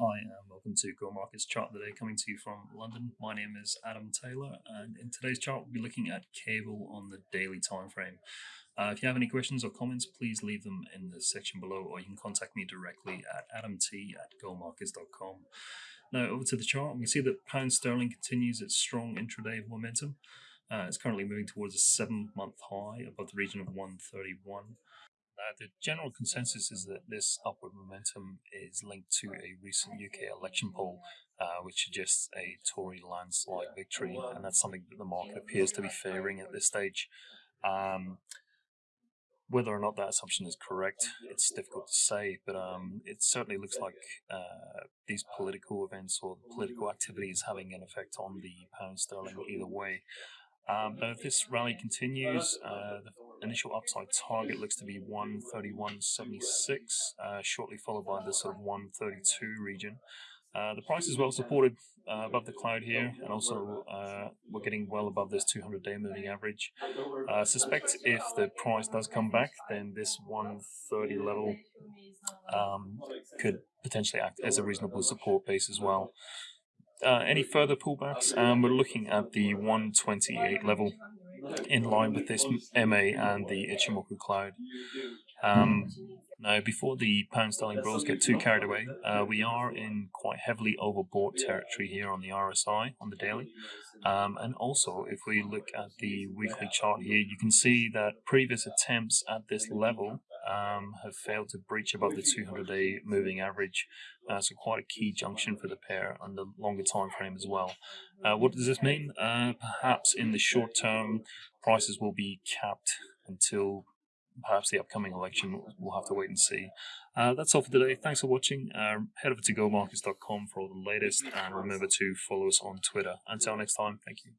Hi, and welcome to Go Markets Chart today, coming to you from London. My name is Adam Taylor, and in today's chart, we'll be looking at cable on the daily time frame. Uh, if you have any questions or comments, please leave them in the section below, or you can contact me directly at adamt at gomarkets.com. Now, over to the chart, we see that pound sterling continues its strong intraday momentum. Uh, it's currently moving towards a seven month high above the region of 131. Uh, the general consensus is that this upward momentum is linked to a recent UK election poll, uh, which suggests a Tory landslide victory, and that's something that the market appears to be favouring at this stage. Um, whether or not that assumption is correct, it's difficult to say, but um, it certainly looks like uh, these political events or political activity is having an effect on the pound sterling either way. Um, but if this rally continues, uh, the initial upside target looks to be 131.76, uh, shortly followed by the sort of 132 region. Uh, the price is well supported uh, above the cloud here, and also uh, we're getting well above this 200-day moving average. I uh, suspect if the price does come back, then this 130 level um, could potentially act as a reasonable support base as well uh, any further pullbacks, um, we're looking at the 128 level in line with this MA and the Ichimoku cloud. Um, now, before the pound sterling bros get too carried away, uh, we are in quite heavily overbought territory here on the RSI on the daily. Um, and also, if we look at the weekly chart here, you can see that previous attempts at this level um, have failed to breach above the 200-day moving average. Uh, so quite a key junction for the pair on the longer time frame as well. Uh, what does this mean? Uh, perhaps in the short term, prices will be capped until perhaps the upcoming election. We'll have to wait and see. Uh, that's all for today. Thanks for watching. Uh, head over to gomarkets.com for all the latest, and remember to follow us on Twitter. Until next time, thank you.